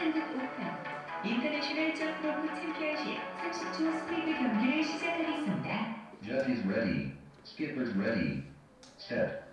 한국 오픈 인터내셔널 점 로브 챔피언십 30초 스프린트 경기를 시작하겠습니다. Judge is ready. Skipper's ready. Step.